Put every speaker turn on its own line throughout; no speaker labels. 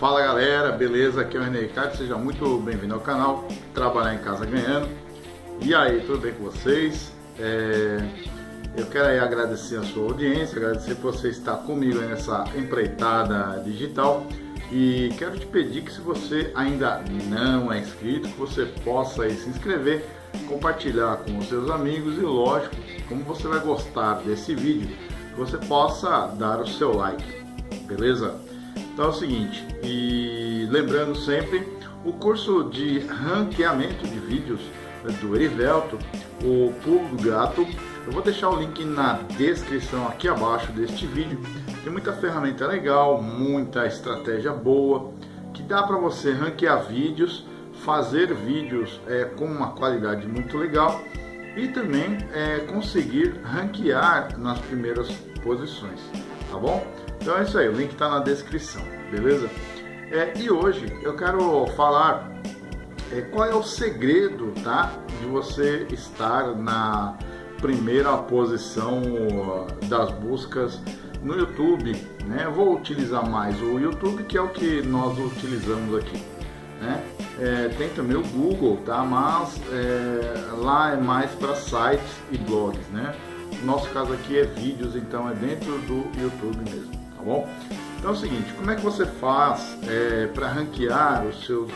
Fala galera, beleza? Aqui é o René Ricardo, seja muito bem-vindo ao canal Trabalhar em Casa Ganhando. E aí, tudo bem com vocês? É... Eu quero aí agradecer a sua audiência, agradecer por você estar comigo nessa empreitada digital. E quero te pedir que se você ainda não é inscrito, que você possa aí se inscrever, compartilhar com os seus amigos e lógico, como você vai gostar desse vídeo, que você possa dar o seu like, beleza? Então é o seguinte, e lembrando sempre, o curso de ranqueamento de vídeos do Erivelto, o Pulo do Gato, eu vou deixar o link na descrição aqui abaixo deste vídeo. Tem muita ferramenta legal, muita estratégia boa, que dá para você ranquear vídeos, fazer vídeos é, com uma qualidade muito legal e também é, conseguir ranquear nas primeiras posições, tá bom? Então é isso aí, o link está na descrição, beleza? É, e hoje eu quero falar é, qual é o segredo tá, de você estar na primeira posição das buscas no YouTube. Né? Vou utilizar mais o YouTube, que é o que nós utilizamos aqui. Né? É, tem também o Google, tá? mas é, lá é mais para sites e blogs. Né? No nosso caso aqui é vídeos, então é dentro do YouTube mesmo tá bom? Então é o seguinte, como é que você faz é, para ranquear o seu,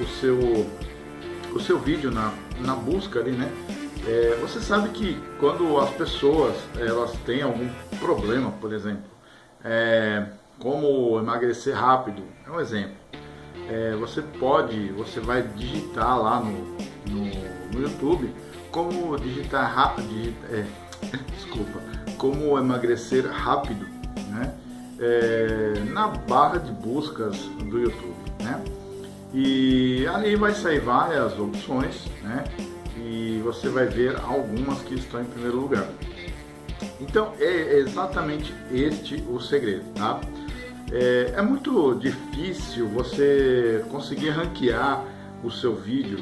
o seu, o seu vídeo na, na busca ali, né? É, você sabe que quando as pessoas elas têm algum problema, por exemplo, é, como emagrecer rápido, é um exemplo. É, você pode, você vai digitar lá no, no, no YouTube como digitar rápido, é, desculpa, como emagrecer rápido, né? É, na barra de buscas do YouTube, né? E ali vai sair várias opções, né? E você vai ver algumas que estão em primeiro lugar. Então é exatamente este o segredo, tá? É, é muito difícil você conseguir ranquear o seu vídeo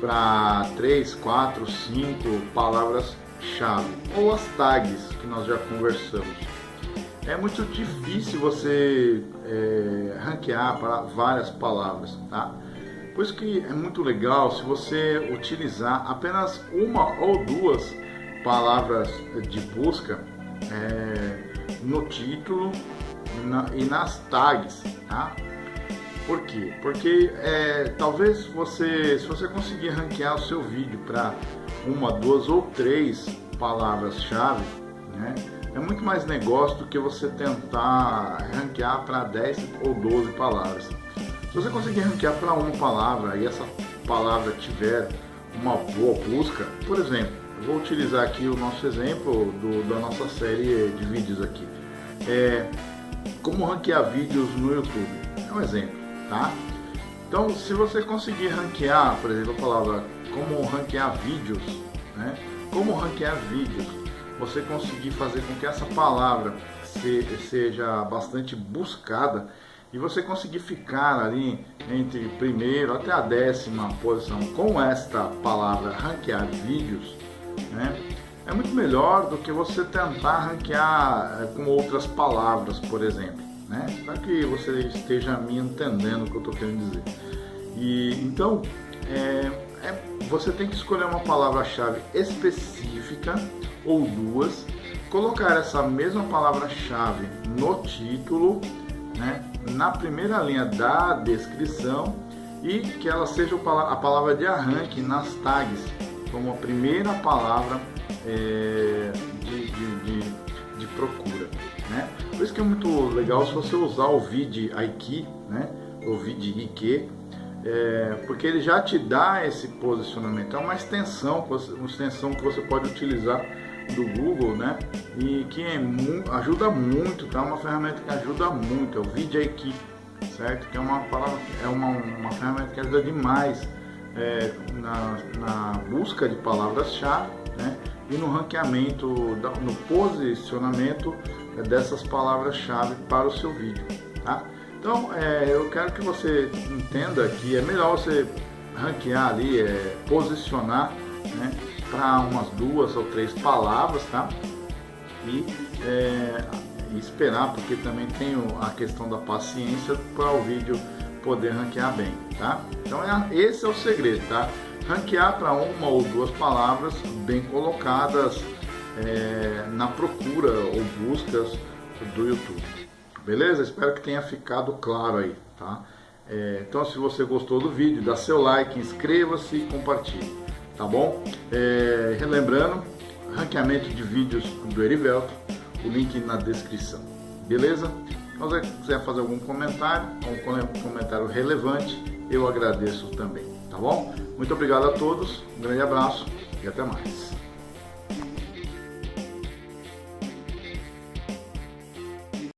para 3, 4, 5 palavras-chave ou as tags que nós já conversamos é muito difícil você é, ranquear para várias palavras, tá? Por isso que é muito legal se você utilizar apenas uma ou duas palavras de busca é, no título na, e nas tags, tá? Por quê? Porque é, talvez você, se você conseguir ranquear o seu vídeo para uma, duas ou três palavras-chave, né? É muito mais negócio do que você tentar ranquear para 10 ou 12 palavras. Se você conseguir ranquear para uma palavra e essa palavra tiver uma boa busca, por exemplo, vou utilizar aqui o nosso exemplo do, da nossa série de vídeos aqui. É, como ranquear vídeos no YouTube. É um exemplo, tá? Então, se você conseguir ranquear, por exemplo, a palavra como ranquear vídeos, né? Como ranquear vídeos, você conseguir fazer com que essa palavra seja bastante buscada e você conseguir ficar ali entre primeiro até a décima posição com esta palavra ranquear vídeos, né? É muito melhor do que você tentar ranquear eh, com outras palavras, por exemplo, né? Para que você esteja me entendendo o que eu estou querendo dizer. E então é, é, você tem que escolher uma palavra-chave específica ou duas, colocar essa mesma palavra-chave no título, né, na primeira linha da descrição e que ela seja a palavra de arranque nas tags, como a primeira palavra é, de, de, de, de, procura. Né? Por isso que é muito legal se você usar o vid Aiki, né? o vid Ike, é, porque ele já te dá esse posicionamento. É uma extensão, uma extensão que você pode utilizar do Google, né? E que é ajuda muito, tá? Uma ferramenta que ajuda muito, é o VidIQ, certo? Que é uma palavra, é uma, uma ferramenta que ajuda demais é, na, na busca de palavras-chave, né? E no ranqueamento, no posicionamento dessas palavras-chave para o seu vídeo, tá? Então, é, eu quero que você entenda que é melhor você ranquear ali, é, posicionar, né? para umas duas ou três palavras, tá? E, é, esperar, porque também tem a questão da paciência para o vídeo poder ranquear bem, tá? Então é, esse é o segredo, tá? Ranquear para uma ou duas palavras bem colocadas é, na procura ou buscas do YouTube. Beleza? Espero que tenha ficado claro aí, tá? É, então se você gostou do vídeo, dá seu like, inscreva-se e compartilhe, tá bom? É, relembrando, ranqueamento de vídeos do Erivelto, o link na descrição, beleza? Se você quiser fazer algum comentário, um comentário relevante, eu agradeço também, tá bom? Muito obrigado a todos, um grande abraço e até mais.